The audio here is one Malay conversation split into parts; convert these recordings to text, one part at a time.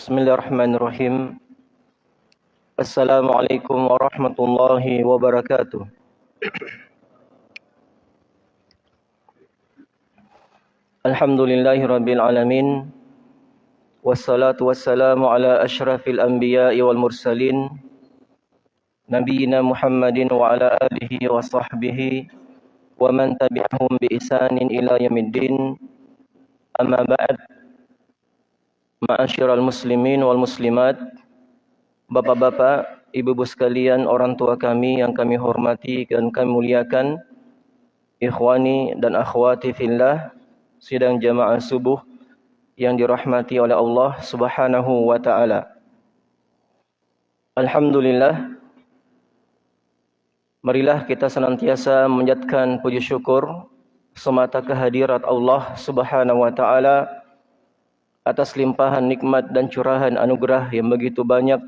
بسم الله الرحمن الرحيم السلام عليكم ورحمة الله وبركاته الحمد لله رب العالمين والصلاة والسلام على أشرف الأنبياء والمرسلين نبينا محمد وعلى آله وصحبه ومن تبعهم بإحسان إلى يوم الدين أما بعد Ma'asyiral muslimin wal muslimat Bapak-bapak, ibu-ibu sekalian, orang tua kami yang kami hormati dan kami muliakan Ikhwani dan akhwati fillah Sidang jamaah subuh yang dirahmati oleh Allah subhanahu wa ta'ala. Alhamdulillah Marilah kita senantiasa menjadikan puji syukur Semata kehadirat Allah subhanahu wa ta'ala atas limpahan nikmat dan curahan anugerah yang begitu banyak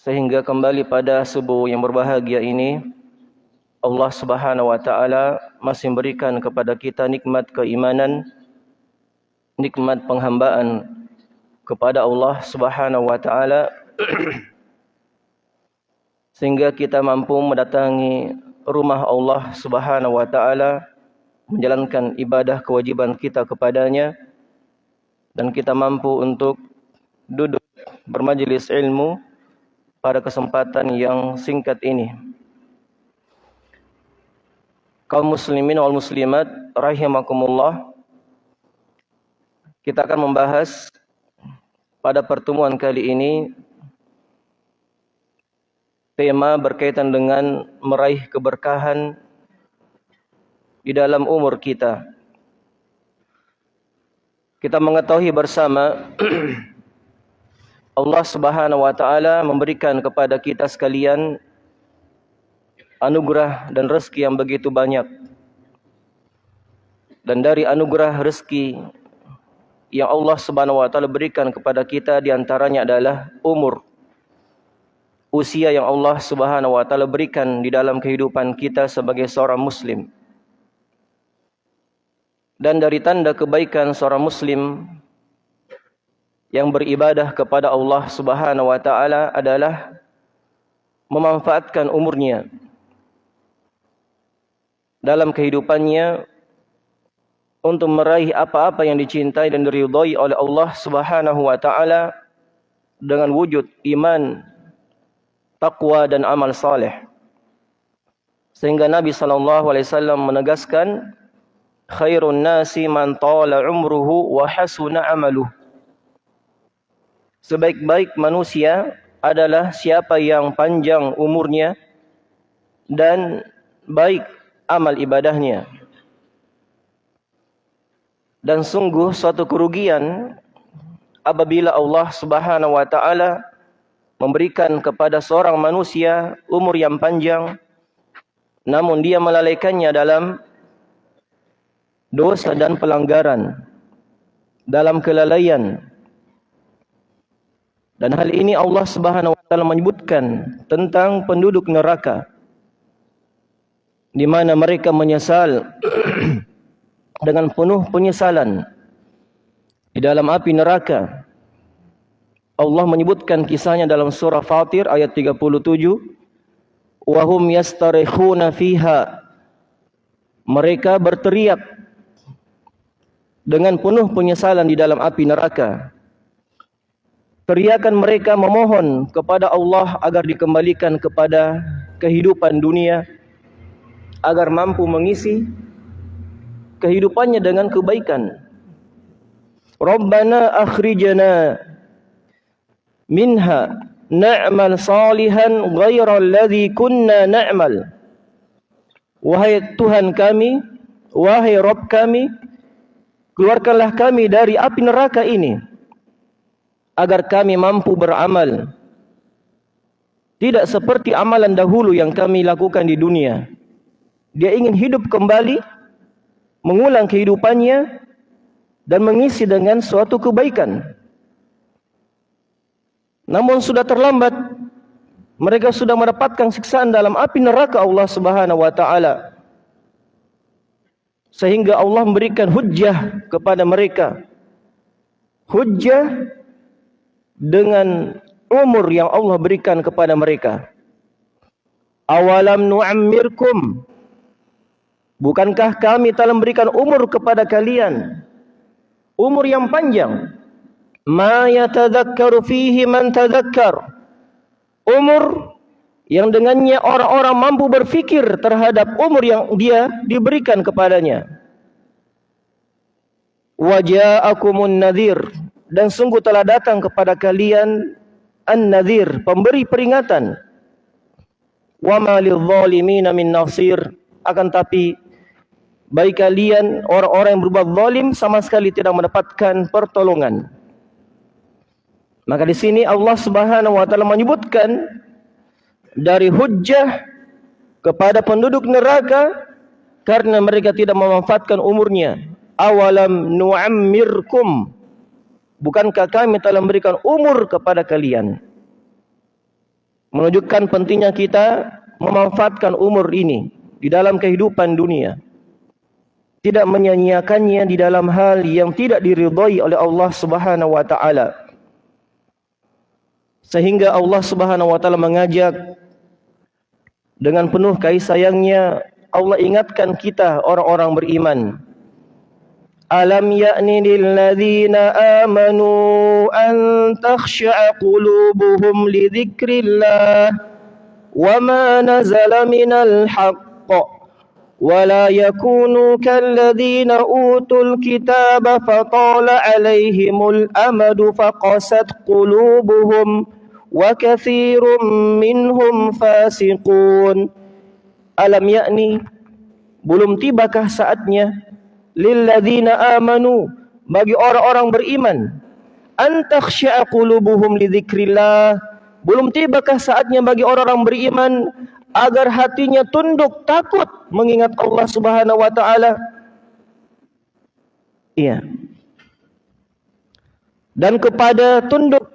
sehingga kembali pada subuh yang berbahagia ini Allah Subhanahu wa taala masih memberikan kepada kita nikmat keimanan nikmat penghambaan kepada Allah Subhanahu wa taala sehingga kita mampu mendatangi rumah Allah Subhanahu wa taala menjalankan ibadah kewajiban kita kepadanya dan kita mampu untuk duduk bermajlis ilmu pada kesempatan yang singkat ini. Kaum muslimin wal muslimat rahimakumullah. Kita akan membahas pada pertemuan kali ini tema berkaitan dengan meraih keberkahan di dalam umur kita. Kita mengetahui bersama Allah Subhanahu wa taala memberikan kepada kita sekalian anugerah dan rezeki yang begitu banyak. Dan dari anugerah rezeki yang Allah Subhanahu wa taala berikan kepada kita di antaranya adalah umur. Usia yang Allah Subhanahu wa taala berikan di dalam kehidupan kita sebagai seorang muslim. Dan dari tanda kebaikan seorang muslim yang beribadah kepada Allah Subhanahu wa taala adalah memanfaatkan umurnya dalam kehidupannya untuk meraih apa-apa yang dicintai dan diridhai oleh Allah Subhanahu wa taala dengan wujud iman, takwa dan amal saleh. Sehingga Nabi sallallahu alaihi wasallam menegaskan khairun nasi man tala umruhu wa hasuna amaluh. Sebaik-baik manusia adalah siapa yang panjang umurnya dan baik amal ibadahnya. Dan sungguh suatu kerugian apabila Allah Subhanahu wa taala memberikan kepada seorang manusia umur yang panjang namun dia melalaikannya dalam dosa dan pelanggaran dalam kelalaian. Dan hal ini Allah Subhanahu wa taala menyebutkan tentang penduduk neraka di mana mereka menyesal dengan penuh penyesalan di dalam api neraka. Allah menyebutkan kisahnya dalam surah Fatir ayat 37 wahum yastarikhuna fiha. Mereka berteriak dengan penuh penyesalan di dalam api neraka. Teriakan mereka memohon kepada Allah agar dikembalikan kepada kehidupan dunia agar mampu mengisi kehidupannya dengan kebaikan. Rabbana akhrijana minha na'mal salihan ghayra alladhi kunna na'mal. Wahai Tuhan kami, wahai Rabb kami, keluarkanlah kami dari api neraka ini agar kami mampu beramal. Tidak seperti amalan dahulu yang kami lakukan di dunia. Dia ingin hidup kembali mengulang kehidupannya dan mengisi dengan suatu kebaikan. Namun sudah terlambat mereka sudah mendapatkan siksaan dalam api neraka Allah Subhanahu wa taala sehingga Allah memberikan hujjah kepada mereka. Hujjah dengan umur yang Allah berikan kepada mereka. Awalam nu'ammirkum? Bukankah kami telah memberikan umur kepada kalian? Umur yang panjang. Ma yatadhakkaru fihi man tadhakkar. Umur yang dengannya orang-orang mampu berfikir terhadap umur yang dia diberikan kepadanya. Waja'akumun nadhir. Dan sungguh telah datang kepada kalian an-nadhir pemberi peringatan. Wa ma lidh-dhalimin min nasir. Akan tapi bagi kalian orang-orang yang berbuat zalim sama sekali tidak mendapatkan pertolongan. Maka di sini Allah Subhanahu wa taala menyebutkan dari hujjah kepada penduduk neraka karena mereka tidak memanfaatkan umurnya. Awalam nu'ammirkum Bukankah kami telah memberikan umur kepada kalian? Menunjukkan pentingnya kita memanfaatkan umur ini di dalam kehidupan dunia tidak menyanyiakannya di dalam hal yang tidak diridhai oleh Allah Subhanahu wa taala. Sehingga Allah Subhanahu wa taala mengajak dengan penuh kasih sayangnya Allah ingatkan kita orang-orang beriman. Alam ya'ni lil ladzina amanu an takhsha'a qulubuhum li dzikrillah wa ma nazala minal haqq ولا يكونوا كالذين أوتوا الكتاب فطال عليهم الأمد فقست قلوبهم وكثير منهم فاسقون ألم يأني belum tibakah saatnya lilladzina amanu bagi orang-orang beriman antakhsha'a qulubuhum lidzikrillah belum tibakah saatnya bagi orang-orang beriman agar hatinya tunduk takut mengingat Allah Subhanahu wa taala. Iya. Dan kepada tunduk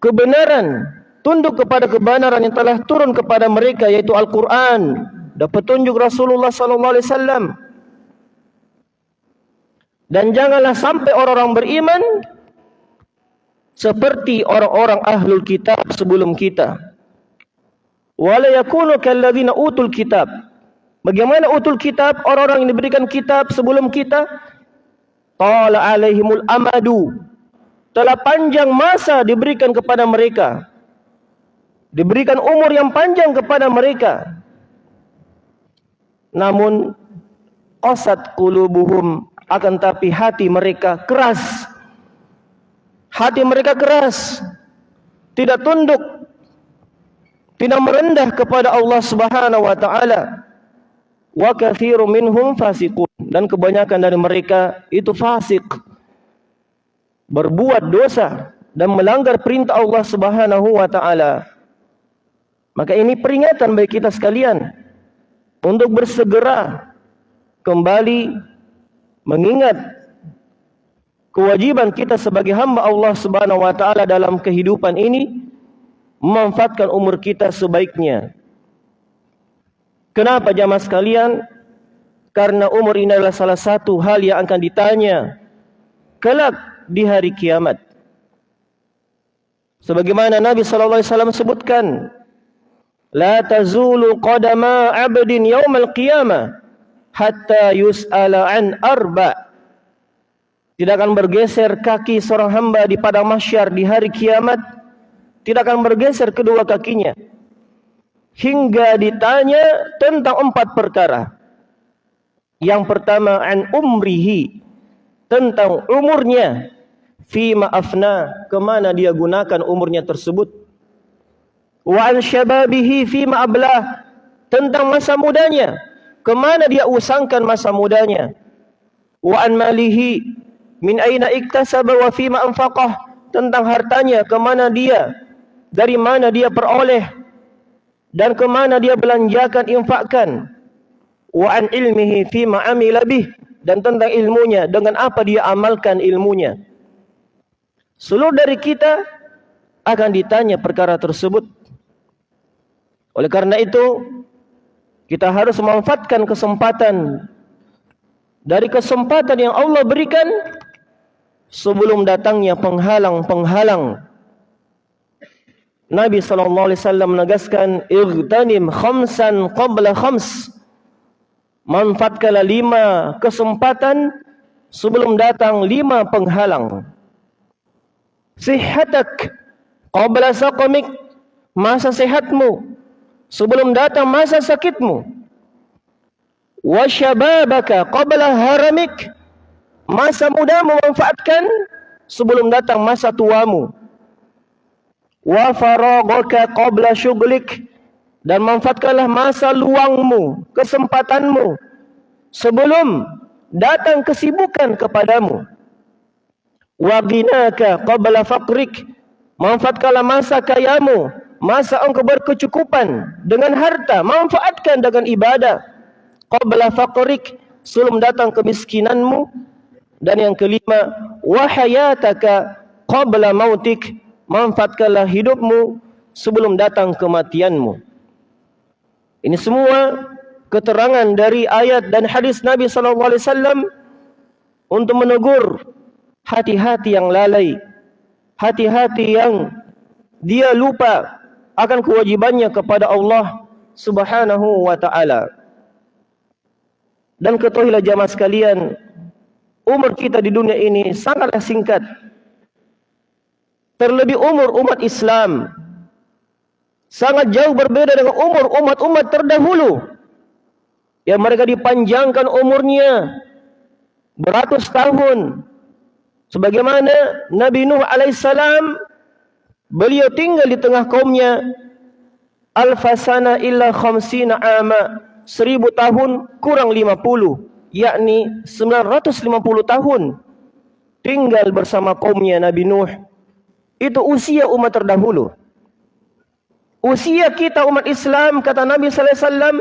kebenaran, tunduk kepada kebenaran yang telah turun kepada mereka yaitu Al-Qur'an. Dan petunjuk Rasulullah sallallahu alaihi wasallam. Dan janganlah sampai orang-orang beriman seperti orang-orang ahlul kitab sebelum kita. Wala yakunu kalladzina utul kitab. Bagaimana utul kitab? Orang-orang yang diberikan kitab sebelum kita? Qala alaihimul amadu telah panjang masa diberikan kepada mereka. Diberikan umur yang panjang kepada mereka. Namun qasat qulubuhum akan tapi hati mereka keras. Hati mereka keras. Tidak tunduk. Tidak merendah kepada Allah Subhanahu wa taala. Wa katsiru minhum fasiqun. Dan kebanyakan dari mereka itu fasik. Berbuat dosa dan melanggar perintah Allah Subhanahu wa taala. Maka ini peringatan bagi kita sekalian untuk bersegera kembali mengingat kewajiban kita sebagai hamba Allah Subhanahu wa taala dalam kehidupan ini memanfaatkan umur kita sebaiknya. Kenapa jamaah sekalian? Karena umur ini adalah salah satu hal yang akan ditanya kelak di hari kiamat. Sebagaimana Nabi sallallahu alaihi wasallam sebutkan, la tazulu qadama 'abdin yaumal qiyamah hatta yus'ala an arba. Tidak akan bergeser kaki seorang hamba di padang mahsyar di hari kiamat tidak akan bergeser kedua kakinya hingga ditanya tentang empat perkara. Yang pertama an umrihi tentang umurnya fi ma'afna kemana dia gunakan umurnya tersebut. Wa an syababihi fi ma'ablah tentang masa mudanya kemana dia usangkan masa mudanya. Wa an malihi min aina iktasaba wa fi ma'anfaqah tentang hartanya kemana dia dari mana dia peroleh dan ke mana dia belanjakan infakkan wa an ilmihi fi ma amila bih dan tentang ilmunya dengan apa dia amalkan ilmunya seluruh dari kita akan ditanya perkara tersebut oleh karena itu kita harus memanfaatkan kesempatan dari kesempatan yang Allah berikan sebelum datangnya penghalang-penghalang Nabi sallallahu alaihi wasallam menegaskan igtanim khamsan qabla khams. Manfaatkanlah lima kesempatan sebelum datang lima penghalang. Sihatak qabla saqamik. Masa sehatmu sebelum datang masa sakitmu. Wa syababaka qabla haramik. Masa muda memanfaatkan sebelum datang masa tuamu wa faraghaka qabla syughlik dan manfaatkanlah masa luangmu, kesempatanmu sebelum datang kesibukan kepadamu. Wa ghinaka qabla faqrik manfaatkanlah masa kayamu, masa engkau berkecukupan dengan harta, manfaatkan dengan ibadah. Qabla faqrik sebelum datang kemiskinanmu dan yang kelima wa hayataka qabla mautik manfaatkanlah hidupmu sebelum datang kematianmu. Ini semua keterangan dari ayat dan hadis Nabi sallallahu alaihi wasallam untuk menegur hati-hati yang lalai, hati-hati yang dia lupa akan kewajibannya kepada Allah Subhanahu wa taala. Dan ketahuilah jamaah sekalian, umur kita di dunia ini sangatlah singkat terlebih umur umat Islam sangat jauh berbeda dengan umur umat-umat terdahulu yang mereka dipanjangkan umurnya beratus tahun sebagaimana Nabi Nuh alaihissalam beliau tinggal di tengah kaumnya alfasana illa khamsina ama seribu tahun kurang lima puluh yakni sembilan ratus lima puluh tahun tinggal bersama kaumnya Nabi Nuh itu usia umat terdahulu. Usia kita umat Islam kata Nabi sallallahu alaihi wasallam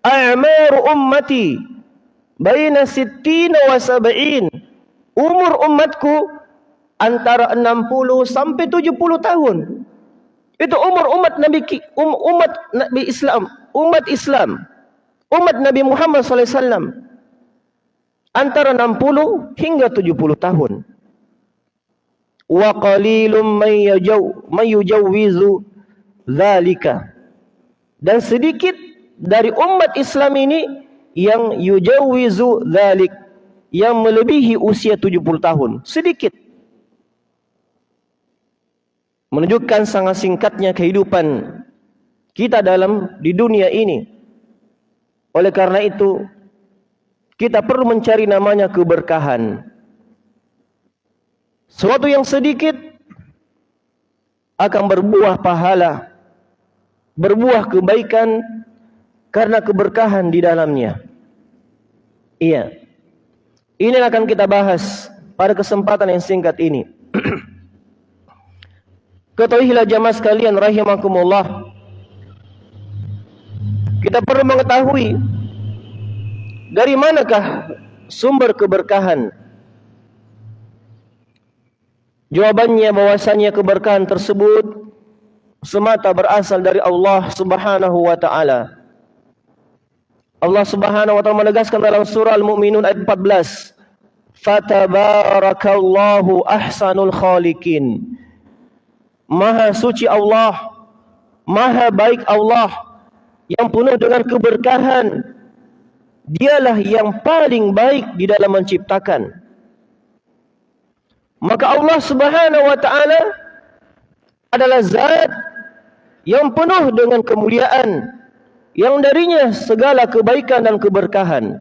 a'maru ummati baina sittina wa sab'in. Umur umatku antara 60 sampai 70 tahun. Itu umur umat Nabi um, umat Nabi Islam, umat Islam. Umat Nabi Muhammad sallallahu alaihi wasallam antara 60 hingga 70 tahun wa qalilum may yajaw may yujawwizu dzalika dan sedikit dari umat Islam ini yang yujawwizu dzalik yang melebihi usia 70 tahun sedikit menunjukkan sangat singkatnya kehidupan kita dalam di dunia ini oleh karena itu kita perlu mencari namanya keberkahan Sesuatu yang sedikit akan berbuah pahala, berbuah kebaikan karena keberkahan di dalamnya. Iya. Ini akan kita bahas pada kesempatan yang singkat ini. Ketahuilah jamaah sekalian rahimakumullah. Kita perlu mengetahui dari manakah sumber keberkahan Jawabannya bahwasanya keberkahan tersebut semata berasal dari Allah Subhanahu wa taala. Allah Subhanahu wa taala menegaskan dalam surah Al-Mu'minun ayat 14, "Fatabarakallahu ahsanul khaliqin." Maha suci Allah, maha baik Allah yang penuh dengan keberkahan. Dialah yang paling baik di dalam menciptakan. Maka Allah Subhanahu wa taala adalah zat yang penuh dengan kemuliaan yang darinya segala kebaikan dan keberkahan.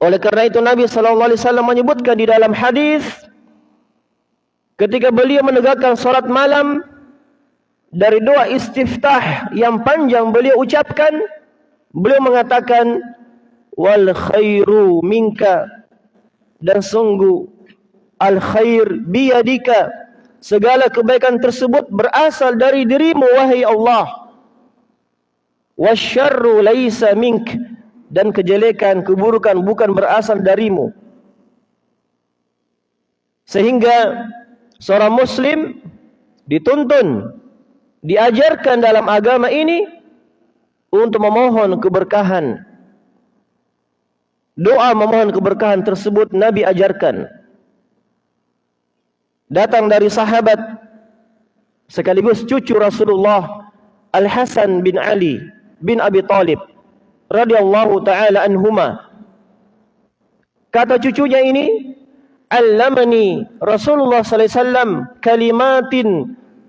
Oleh karena itu Nabi sallallahu alaihi wasallam menyebutkan di dalam hadis ketika beliau menegakkan salat malam dari doa istiftah yang panjang beliau ucapkan beliau mengatakan wal khairu minka. Dan sungguh al khair biyadika. Segala kebaikan tersebut berasal dari dirimu wahai Allah wasyarru laisa mink. Dan kejelekan keburukan bukan berasal darimu. Sehingga seorang muslim dituntun diajarkan dalam agama ini untuk memohon keberkahan. Doa memohon keberkahan tersebut Nabi ajarkan. Datang dari sahabat sekaligus cucu Rasulullah Al-Hasan bin Ali bin Abi Talib radhiyallahu taala anhuma. Kata cucunya ini, "Allamani Rasulullah sallallahu alaihi wasallam kalimatin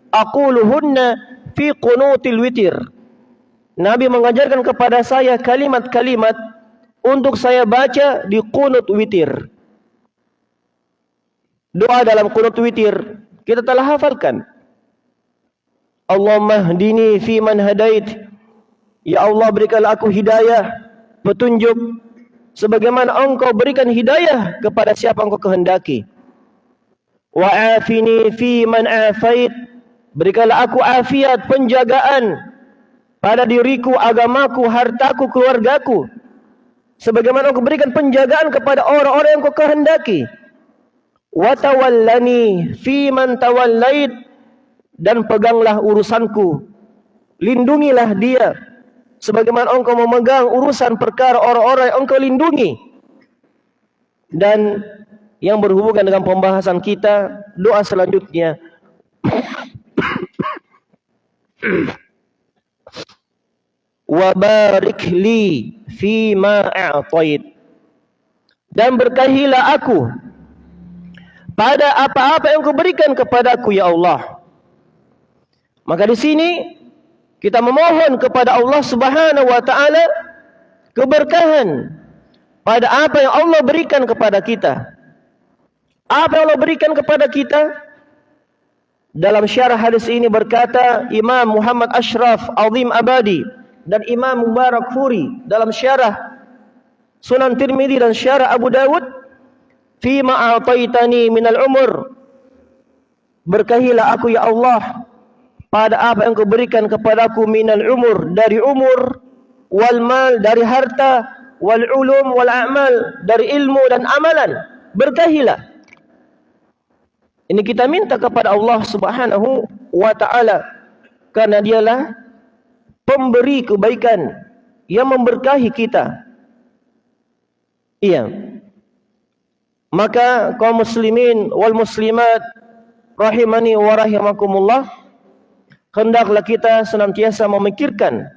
aquluhunna fi qunutil witir." Nabi mengajarkan kepada saya kalimat-kalimat untuk saya baca di qunut witir. Doa dalam qunut witir kita telah hafalkan. Allahumma hdini fi man hadait. Ya Allah berikanlah aku hidayah, petunjuk sebagaimana engkau berikan hidayah kepada siapa engkau kehendaki. Wa afini fi man afait. Berikanlah aku afiat, penjagaan pada diriku, agamaku, hartaku, keluargaku. Sebagaimana engkau berikan penjagaan kepada orang-orang yang engkau kehendaki. Wa tawallani fi man tawallait dan peganglah urusanku. Lindungilah dia. Sebagaimana engkau memegang urusan perkara orang-orang yang engkau lindungi. Dan yang berhubungan dengan pembahasan kita, doa selanjutnya. Wa barik li fi ma a'tait. Dan berkahilah aku pada apa-apa yang kau berikan kepadaku ya Allah. Maka di sini kita memohon kepada Allah Subhanahu wa taala keberkahan pada apa yang Allah berikan kepada kita. Apa yang Allah berikan kepada kita? Dalam syarah hadis ini berkata Imam Muhammad Ashraf Azim Abadi dan Imam Mubarak Furi dalam syarah Sunan Tirmidzi dan syarah Abu Dawud fi ma ataitani minal umur berkahilah aku ya Allah pada apa yang kau berikan kepadaku minal umur dari umur wal mal dari harta wal ulum wal amal dari ilmu dan amalan berkahilah. Ini kita minta kepada Allah Subhanahu wa taala karena dialah pemberi kebaikan yang memberkahi kita. Iya. Maka kaum muslimin wal muslimat rahimani wa rahimakumullah hendaklah kita senantiasa memikirkan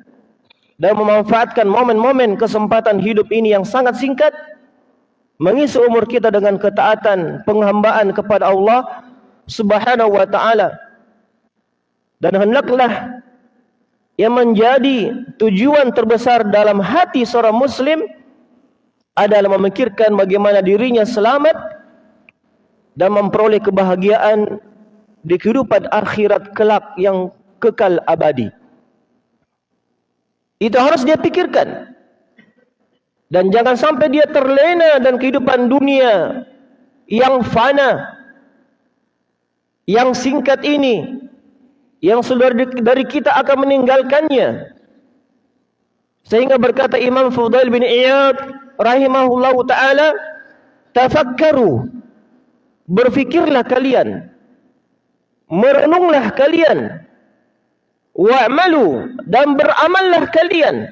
dan memanfaatkan momen-momen kesempatan hidup ini yang sangat singkat mengisi umur kita dengan ketaatan penghambaan kepada Allah Subhanahu wa taala. Dan hendaklah yang menjadi tujuan terbesar dalam hati seorang muslim adalah memikirkan bagaimana dirinya selamat dan memperoleh kebahagiaan di kehidupan akhirat kelak yang kekal abadi. Itu harus dia pikirkan. Dan jangan sampai dia terlena dan kehidupan dunia yang fana, yang singkat ini, yang sudah dari kita akan meninggalkannya. Sehingga berkata Imam Fudail bin Iyad rahimahullahu taala, tafakkaru. Berfikirlah kalian. Merenunglah kalian wa'malu dan beramallah kalian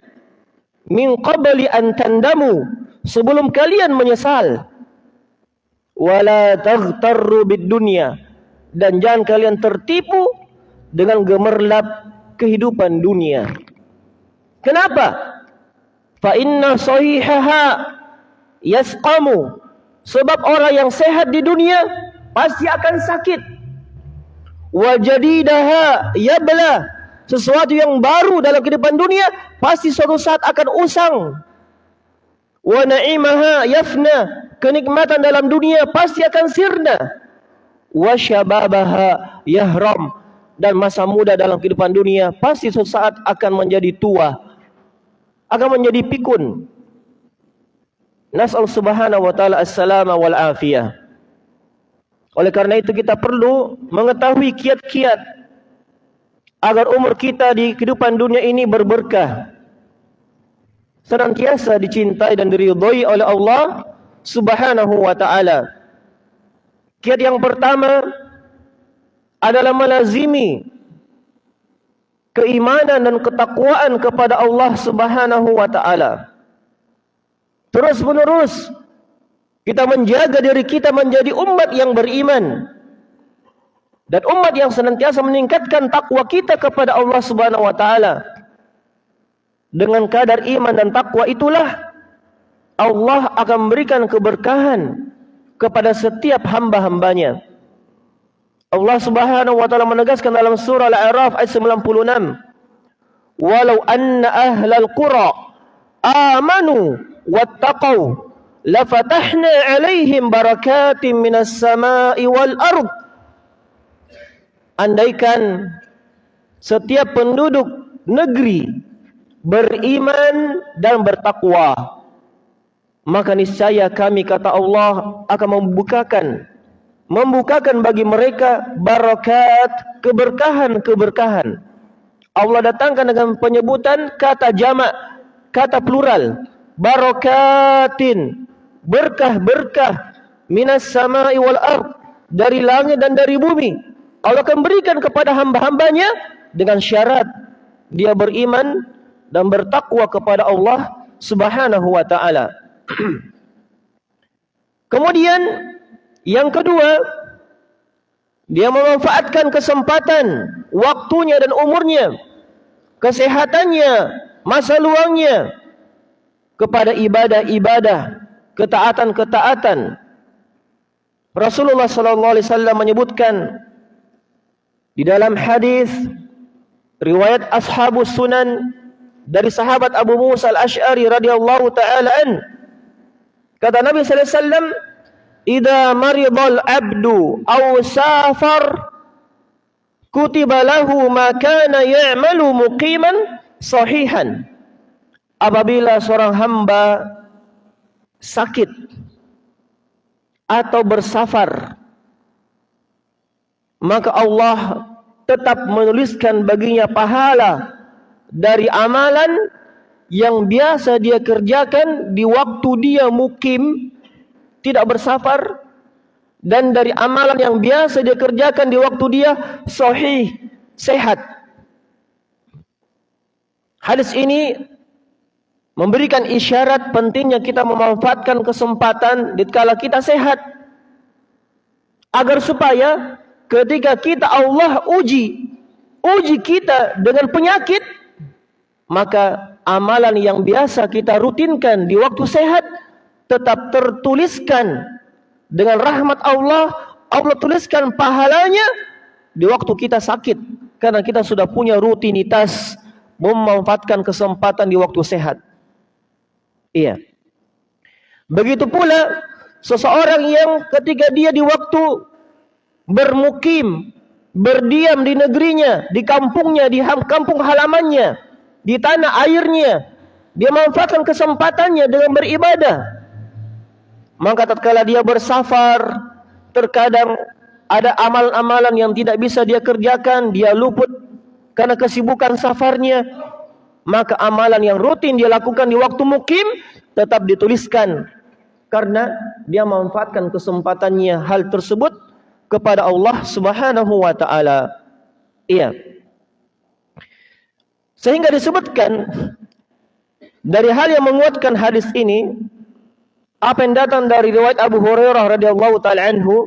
min qabli an tandamu sebelum kalian menyesal. Wala taghtarru bid dunya dan jangan kalian tertipu dengan gemerlap kehidupan dunia. Kenapa? Fa inna sahihaha yasqamu. Sebab orang yang sehat di dunia pasti akan sakit. Wa jadidaha yabla sesuatu yang baru dalam kehidupan dunia pasti suatu saat akan usang. Wa na'imaha yafna, kenikmatan dalam dunia pasti akan sirna. Wa syababaha yahram dan masa muda dalam kehidupan dunia pasti suatu saat akan menjadi tua. Akan menjadi pikun. Nas'al subhanahu wa ta'ala as-salama wal afiyah. Oleh karena itu kita perlu mengetahui kiat-kiat agar umur kita di kehidupan dunia ini berberkah. Senantiasa dicintai dan diridhoi oleh Allah Subhanahu wa taala. Kiat yang pertama adalah melazimi keimanan dan ketakwaan kepada Allah Subhanahu wa taala. Terus menerus kita menjaga diri kita menjadi umat yang beriman dan umat yang senantiasa meningkatkan takwa kita kepada Allah Subhanahu wa taala dengan kadar iman dan takwa itulah Allah akan memberikan keberkahan kepada setiap hamba-hambanya. Allah Subhanahu wa taala menegaskan dalam surah Al-A'raf ayat 96, "Walau anna ahlal qura amanu wattaqau lafatahna 'alaihim barakatin minas sama'i wal ardh andaikan setiap penduduk negeri beriman dan bertakwa maka niscaya kami kata Allah akan membukakan membukakan bagi mereka barakat keberkahan-keberkahan. Allah datangkan dengan penyebutan kata jamak kata plural barakatin berkah-berkah minas sama'i wal ard dari langit dan dari bumi Allah akan berikan kepada hamba-hambanya dengan syarat dia beriman dan bertakwa kepada Allah Subhanahu wa taala. Kemudian yang kedua dia memanfaatkan kesempatan waktunya dan umurnya kesehatannya masa luangnya kepada ibadah-ibadah ketaatan-ketaatan Rasulullah sallallahu alaihi wasallam menyebutkan di dalam hadis riwayat ashabus sunan dari sahabat Abu Musa al-Ash'ari radhiyallahu taala an. Kata Nabi sallallahu alaihi wasallam idza maridal abdu aw safar kutiba lahu ma kana ya'malu muqiman sahihan. Apabila seorang hamba sakit atau bersafar maka Allah tetap menuliskan baginya pahala dari amalan yang biasa dia kerjakan di waktu dia mukim tidak bersafar dan dari amalan yang biasa dia kerjakan di waktu dia sahih sehat. Hadis ini memberikan isyarat pentingnya kita memanfaatkan kesempatan di kala kita sehat agar supaya ketika kita Allah uji uji kita dengan penyakit maka amalan yang biasa kita rutinkan di waktu sehat tetap tertuliskan dengan rahmat Allah. Allah tuliskan pahalanya di waktu kita sakit karena kita sudah punya rutinitas memanfaatkan kesempatan di waktu sehat. Iya. Begitu pula seseorang yang ketika dia di waktu bermukim, berdiam di negerinya, di kampungnya, di kampung halamannya, di tanah airnya. Dia manfaatkan kesempatannya dengan beribadah. Maka tatkala dia bersafar, terkadang ada amalan-amalan yang tidak bisa dia kerjakan, dia luput karena kesibukan safarnya. Maka amalan yang rutin dia lakukan di waktu mukim tetap dituliskan karena dia memanfaatkan kesempatannya hal tersebut kepada Allah Subhanahu wa taala. Iya. Sehingga disebutkan dari hal yang menguatkan hadis ini apa yang datang dari riwayat Abu Hurairah radhiyallahu taala anhu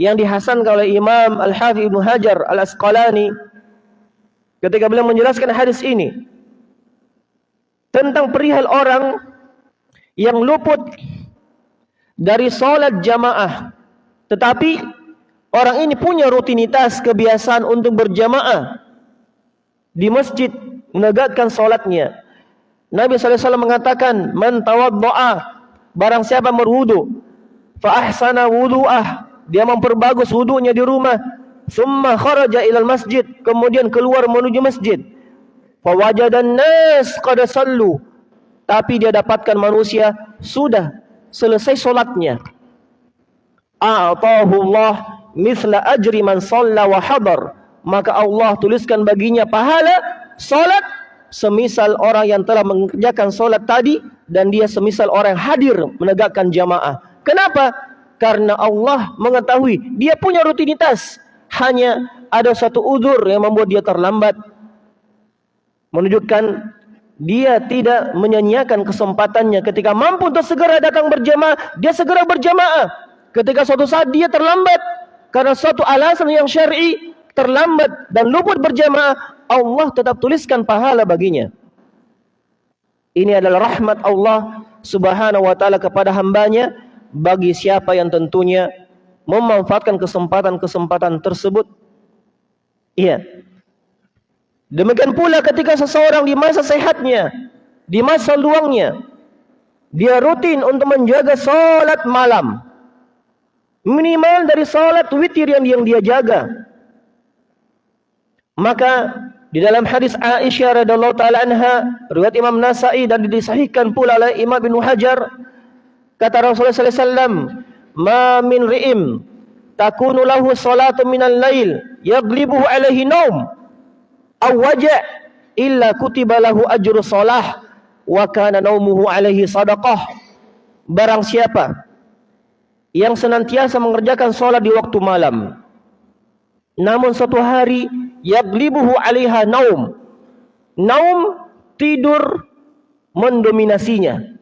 yang dihasankan oleh Imam Al-Hafiz Ibnu Hajar Al-Asqalani ketika beliau menjelaskan hadis ini tentang perihal orang yang luput dari salat jamaah tetapi orang ini punya rutinitas kebiasaan untuk berjamaah di masjid menegakkan solatnya. Nabi SAW mengatakan, Man tawaddo'a, barang siapa berwudu, fa ahsana wudu'ah, dia memperbagus wudunya di rumah, summa kharaja ilal masjid, kemudian keluar menuju masjid, fa wajadan nas qad sallu, tapi dia dapatkan manusia sudah selesai solatnya a'tahu Allah mithla ajri man shalla wa hadar. Maka Allah tuliskan baginya pahala salat semisal orang yang telah mengerjakan salat tadi dan dia semisal orang yang hadir menegakkan jamaah. Kenapa? Karena Allah mengetahui dia punya rutinitas. Hanya ada satu udzur yang membuat dia terlambat. Menunjukkan dia tidak menyanyiakan kesempatannya. Ketika mampu untuk segera datang berjamaah dia segera berjamaah Ketika suatu saat dia terlambat, karena suatu alasan yang syar'i terlambat dan luput berjamaah, Allah tetap tuliskan pahala baginya. Ini adalah rahmat Allah Subhanahu wa taala kepada hambanya bagi siapa yang tentunya memanfaatkan kesempatan-kesempatan tersebut. Iya. Demikian pula ketika seseorang di masa sehatnya, di masa luangnya, dia rutin untuk menjaga solat malam. Minimal dari solat witir yang, yang dia jaga. Maka di dalam hadis Aisyah radhiyallahu taala anha, riwayat Imam Nasa'i dan disahihkan pula oleh Imam Ibnu Hajar, kata Rasulullah sallallahu alaihi wasallam, "Ma min ri'im takunu lahu salatu minal lail yaghlibuhu alaihi naum aw waja' illa kutiba lahu ajru salah wa kana naumuhu alaihi sadaqah." Barang siapa yang senantiasa mengerjakan solat di waktu malam, namun suatu hari yaglibuhu alaiha naum. Naum tidur mendominasinya.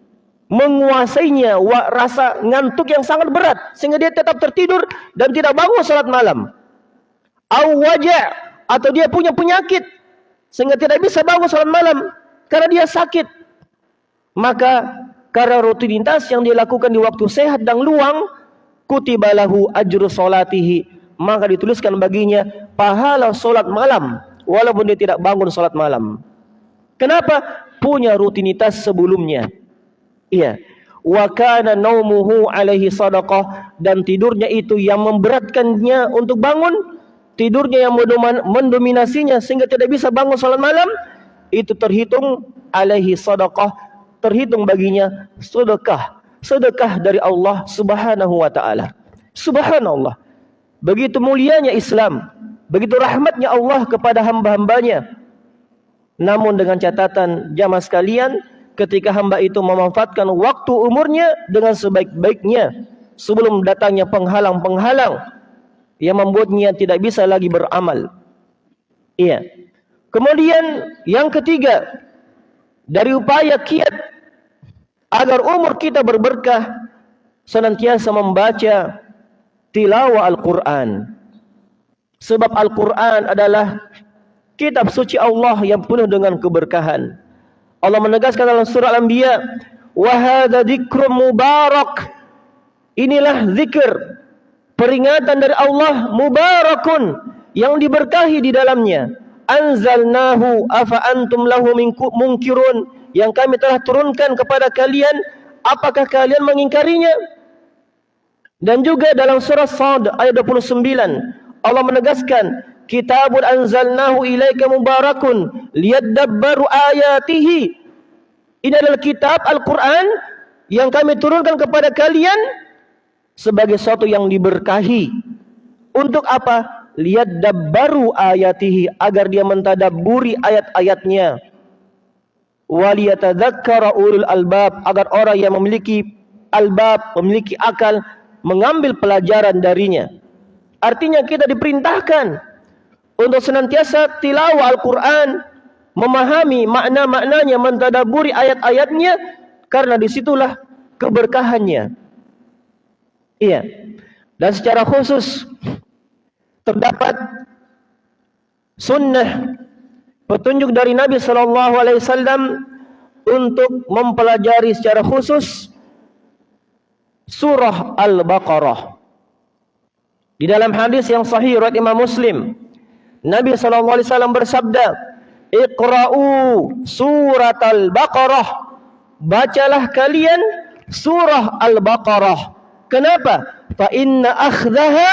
Menguasainya wa rasa ngantuk yang sangat berat sehingga dia tetap tertidur dan tidak bangun salat malam. Waja' atau dia punya penyakit sehingga tidak bisa bangun salat malam karena dia sakit. Maka karena rutinitas yang dilakukan di waktu sehat dan luang kutibalahu ajru salatihi maka dituliskan baginya pahala solat malam walaupun dia tidak bangun solat malam. Kenapa? Punya rutinitas sebelumnya. Iya. Wa kana naumuhu alaihi sadaqah dan tidurnya itu yang memberatkannya untuk bangun, tidurnya yang mendominasinya sehingga tidak bisa bangun salat malam, itu terhitung alaihi sadaqah, terhitung baginya sedekah, sedekah dari Allah Subhanahu wa taala. Subhanallah. Begitu mulianya Islam. Begitu rahmatnya Allah kepada hamba-hambanya. Namun dengan catatan jamaah sekalian, ketika hamba itu memanfaatkan waktu umurnya dengan sebaik-baiknya. Sebelum datangnya penghalang-penghalang yang membuatnya tidak bisa lagi beramal. Iya. Kemudian yang ketiga, dari upaya kiat agar umur kita berberkah, senantiasa membaca tilawah Al-Quran. Sebab Al-Quran adalah kitab suci Allah yang penuh dengan keberkahan. Allah menegaskan dalam surah Al-Anbiya, "Wahada dzikrum mubarak." Inilah zikir peringatan dari Allah mubarakun yang diberkahi di dalamnya. Anzalnahu afa antum lahu munkirun yang kami telah turunkan kepada kalian apakah kalian mengingkarinya? Dan juga dalam surah Sad ayat 29 Allah menegaskan Kitabun anzalnahu ilaika mubarakun liyadabbaru ayatihi Ini adalah kitab Al-Quran yang kami turunkan kepada kalian sebagai sesuatu yang diberkahi. Untuk apa? Lihat dabbaru ayatihi agar dia mentadaburi ayat-ayatnya. Waliyatadzakara ulul albab agar orang yang memiliki albab, memiliki akal mengambil pelajaran darinya. Artinya kita diperintahkan untuk senantiasa tilawah Al-Quran, memahami makna-maknanya, mentadaburi ayat-ayatnya, karena disitulah keberkahannya. Iya. Dan secara khusus terdapat sunnah petunjuk dari Nabi Sallallahu Alaihi Wasallam untuk mempelajari secara khusus surah Al-Baqarah. Di dalam hadis yang sahih riwayat Imam Muslim, Nabi sallallahu alaihi wasallam bersabda, "Iqra'u surat Al-Baqarah." Bacalah kalian surah Al-Baqarah. Kenapa? Fa inna akhdaha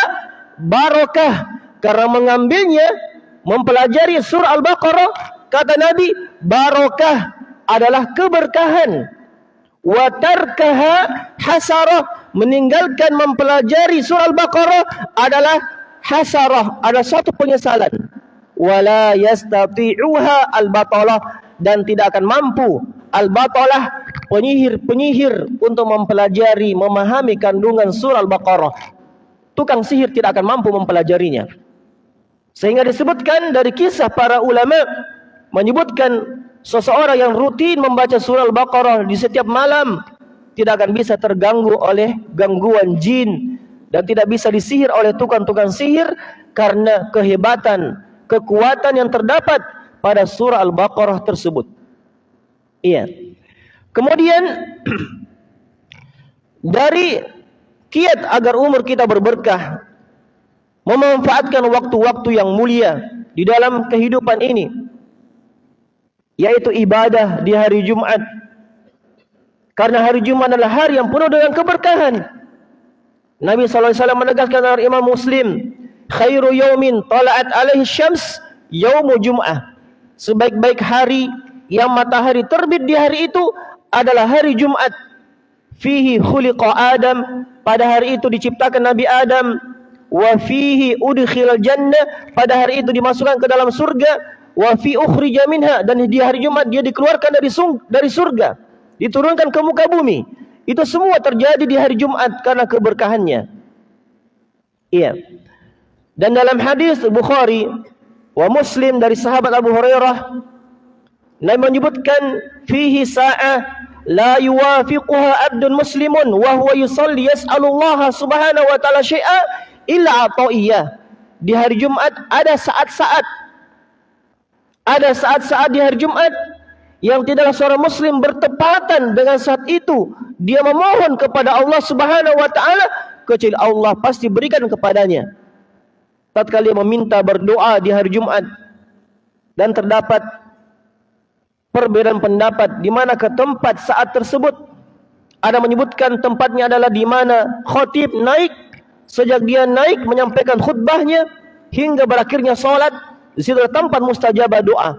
barakah. Karena mengambilnya, mempelajari surah Al-Baqarah, kata Nabi, barakah adalah keberkahan. Wa tarkaha hasarah. Meninggalkan mempelajari surah al-baqarah adalah hasarah ada satu penyesalan. Wala yastati'uha al-batalah. Dan tidak akan mampu al-batalah penyihir-penyihir untuk mempelajari memahami kandungan surah al-baqarah. Tukang sihir tidak akan mampu mempelajarinya sehingga disebutkan dari kisah para ulama menyebutkan seseorang yang rutin membaca surah Al-Baqarah di setiap malam tidak akan bisa terganggu oleh gangguan jin dan tidak bisa disihir oleh tukang-tukang sihir karena kehebatan, kekuatan yang terdapat pada surah Al-Baqarah tersebut. Iya. Kemudian dari kiat agar umur kita berberkah memanfaatkan waktu-waktu yang mulia di dalam kehidupan ini yaitu ibadah di hari Jumat karena hari Jumat adalah hari yang penuh dengan keberkahan. Nabi SAW menegaskan dalam Imam Muslim khairu yaumin tala'at alaihi syams yaumu Jum'ah. Sebaik-baik hari yang matahari terbit di hari itu adalah hari Jumat fihi khuliqa Adam. Pada hari itu diciptakan Nabi Adam wa fihi udkhilal jannah. Pada hari itu dimasukkan ke dalam surga. Wa fi ukhrija minha. Dan di hari Jumat dia dikeluarkan dari dari surga. Diturunkan ke muka bumi. Itu semua terjadi di hari Jumat karena keberkahannya. Iya. Dan dalam hadis Bukhari wa Muslim dari sahabat Abu Hurairah Nabi menyebutkan fihi sa'ah la yuwafiquha abdun muslimun wa huwa yusalli yas'alullaha subhanahu wa ta'ala syai'a illa ata'iyah di hari Jumat ada saat-saat. Ada saat-saat di hari Jumat yang tidaklah seorang muslim bertepatan dengan saat itu. Dia memohon kepada Allah subhanahu wa ta'ala kecuali Allah pasti berikan kepadanya. Tatkala dia meminta berdoa di hari Jumat dan terdapat perbedaan pendapat di mana ke tempat saat tersebut ada menyebutkan tempatnya adalah di mana khatib naik sejak dia naik menyampaikan khutbahnya hingga berakhirnya solat di situ tempat mustajabah doa.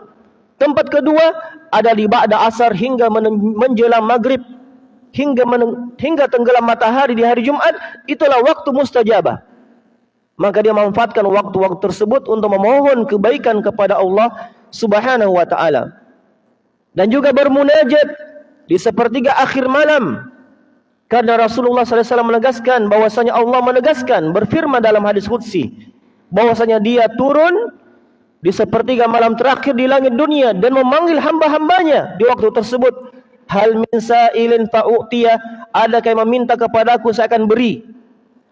Tempat kedua ada di ba'da asar hingga menjelang maghrib. Hingga hingga tenggelam matahari di hari Jumat itulah waktu mustajabah. Maka dia memanfaatkan waktu-waktu tersebut untuk memohon kebaikan kepada Allah Subhanahu wa taala. Dan juga bermunajat di sepertiga akhir malam. Karena Rasulullah SAW menegaskan bahwasanya Allah menegaskan berfirman dalam hadis qudsi bahwasanya dia turun di sepertiga malam terakhir di langit dunia dan memanggil hamba-hambanya di waktu tersebut. Hal min sa'ilin fa'u'tiya adakah yang meminta kepadaku saya akan beri?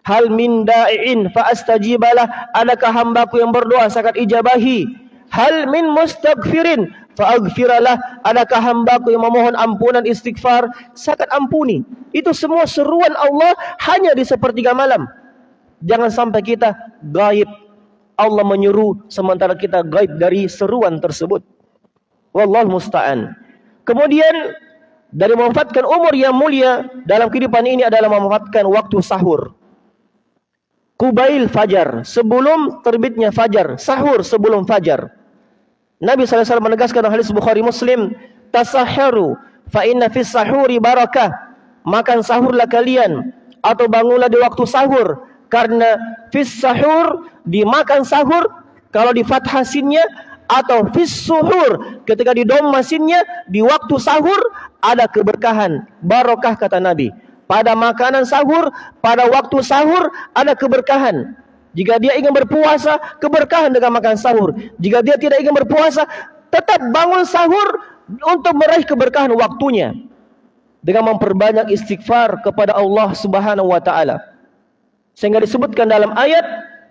Hal min da'iin fa'astajibalah adakah hambaku yang berdoa saya akan ijabahi? Hal min mustaghfirin Fa'agfiralah adakah hambaku yang memohon ampunan istighfar? Saya ampuni. Itu semua seruan Allah hanya di sepertiga malam. Jangan sampai kita gaib. Allah menyuruh sementara kita gaib dari seruan tersebut. Wallahu musta'an. Kemudian dari memanfaatkan umur yang mulia dalam kehidupan ini adalah memanfaatkan waktu sahur. Kubail fajar sebelum terbitnya fajar Sahur sebelum fajar Nabi SAW menegaskan dalam hadis Bukhari Muslim, tasaharu fa inna fis sahuri barakah. Makan sahurlah kalian atau bangunlah di waktu sahur. Karena fis sahur dimakan sahur kalau di fathah sinnya atau fis suhur ketika di dom masinnya di waktu sahur ada keberkahan. Barakah kata Nabi. Pada makanan sahur pada waktu sahur ada keberkahan jika dia ingin berpuasa, keberkahan dengan makan sahur. Jika dia tidak ingin berpuasa, tetap bangun sahur untuk meraih keberkahan waktunya. Dengan memperbanyak istighfar kepada Allah subhanahu wa ta'ala. Sehingga disebutkan dalam ayat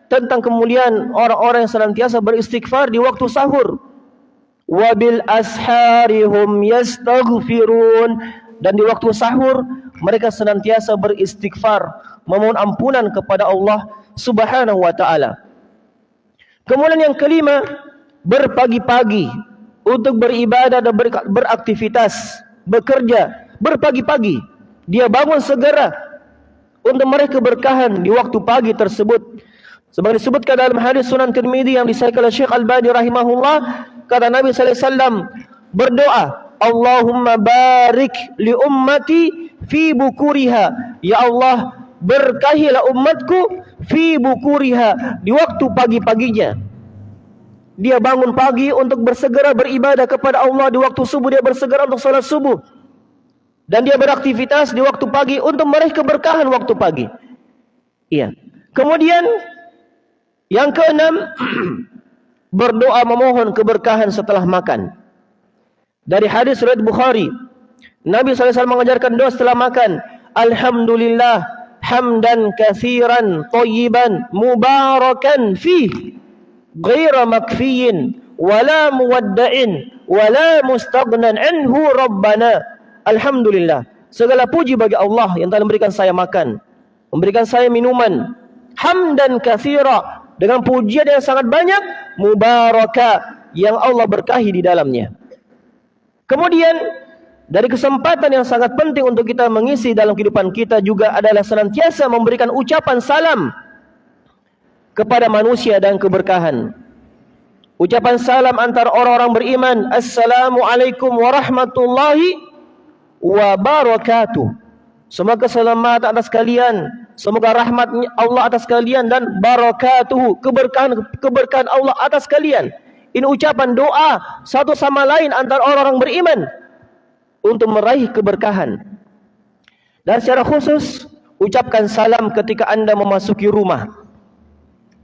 tentang kemuliaan orang-orang yang senantiasa beristighfar di waktu sahur. Wabil asharihum yastaghfirun. Dan di waktu sahur, mereka senantiasa beristighfar. Memohon ampunan kepada Allah subhanahu wa ta'ala. Kemudian yang kelima, berpagi-pagi untuk beribadah dan beraktivitas, bekerja, berpagi-pagi. Dia bangun segera untuk mereka berkahan di waktu pagi tersebut. Sebagai disebutkan dalam hadis Sunan Tirmidzi yang disahkan oleh Syekh Al-Bani rahimahullah, kata Nabi sallallahu alaihi wasallam, berdoa, Allahumma barik li ummati fi bukuriha. Ya Allah, berkahilah umatku fi bukuriha di waktu pagi-paginya. Dia bangun pagi untuk bersegera beribadah kepada Allah di waktu subuh dia bersegera untuk salat subuh. Dan dia beraktivitas di waktu pagi untuk meraih keberkahan waktu pagi. Iya. Kemudian yang keenam berdoa memohon keberkahan setelah makan. Dari hadis riwayat Bukhari Nabi SAW mengajarkan doa setelah makan Alhamdulillah hamdan katsiran tayyiban mubarakan fi ghaira makfiyin wala muwadda'in wala mustaghnan anhu rabbana. Alhamdulillah. Segala puji bagi Allah yang telah memberikan saya makan memberikan saya minuman. Hamdan katsira dengan pujian yang sangat banyak mubaraka yang Allah berkahi di dalamnya. Kemudian dari kesempatan yang sangat penting untuk kita mengisi dalam kehidupan kita juga adalah senantiasa memberikan ucapan salam kepada manusia dan keberkahan. Ucapan salam antara orang-orang beriman. Assalamualaikum warahmatullahi wabarakatuh. Semoga keselamatan atas kalian. Semoga rahmat Allah atas kalian dan barakatuh. Keberkahan, keberkahan Allah atas kalian. Ini ucapan doa satu sama lain antara orang-orang beriman untuk meraih keberkahan. Dan secara khusus ucapkan salam ketika anda memasuki rumah.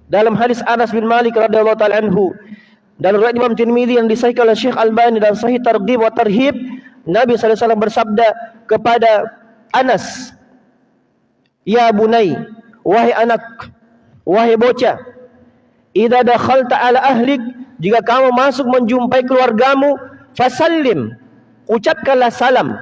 Dalam hadis Anas bin Malik radhiyallahu taala anhu dan riwayat Imam Tirmizi yang disahihkan oleh Syekh Albani dan Sahih Targhib wa Tarhib, Nabi sallallahu alaihi wasallam bersabda kepada Anas, "Ya bunai, wahai anak, wahai bocah, idza dakhalta ala ahlik, jika kamu masuk menjumpai keluargamu, fasallim, ucapkanlah salam.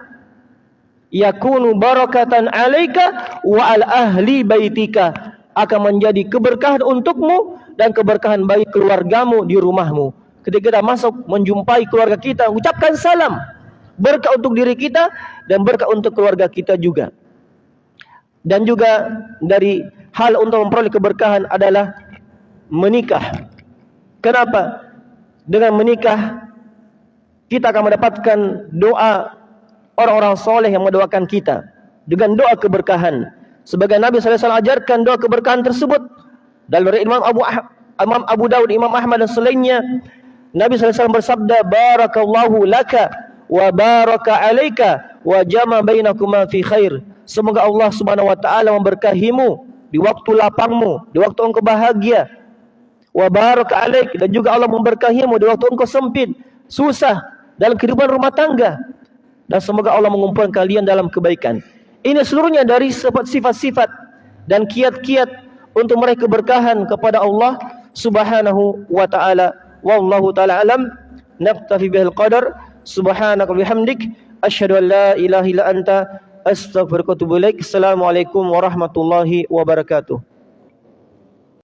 Yakunu barakatan alaika wa al ahli baitika. Akan menjadi keberkahan untukmu dan keberkahan bagi keluargamu di rumahmu. Ketika kita masuk menjumpai keluarga kita ucapkan salam. Berkah untuk diri kita dan berkah untuk keluarga kita juga. Dan juga dari hal untuk memperoleh keberkahan adalah menikah. Kenapa? Dengan menikah kita akan mendapatkan doa orang-orang soleh yang mendoakan kita dengan doa keberkahan. Sebagai Nabi SAW ajarkan doa keberkahan tersebut dari Imam Abu Imam Abu Dawud, Imam Ahmad dan selainnya, Nabi SAW bersabda, Barakallahu laka wa baraka alaika wa jama bainakuma fi khair. Semoga Allah Subhanahu wa taala memberkahimu di waktu lapangmu, di waktu engkau bahagia. Wa baraka alaik dan juga Allah memberkahimu di waktu engkau sempit, susah, dalam kehidupan rumah tangga dan semoga Allah mengumpulkan kalian dalam kebaikan. Ini seluruhnya dari sifat-sifat dan kiat-kiat untuk meraih keberkahan kepada Allah Subhanahu wa taala. Wallahu taala alam. Naktafi bihal qadar. Subhanaka bihamdik asyhadu an la ilaha illa anta astaghfiruka wa atubu ilaik. Assalamualaikum warahmatullahi wabarakatuh.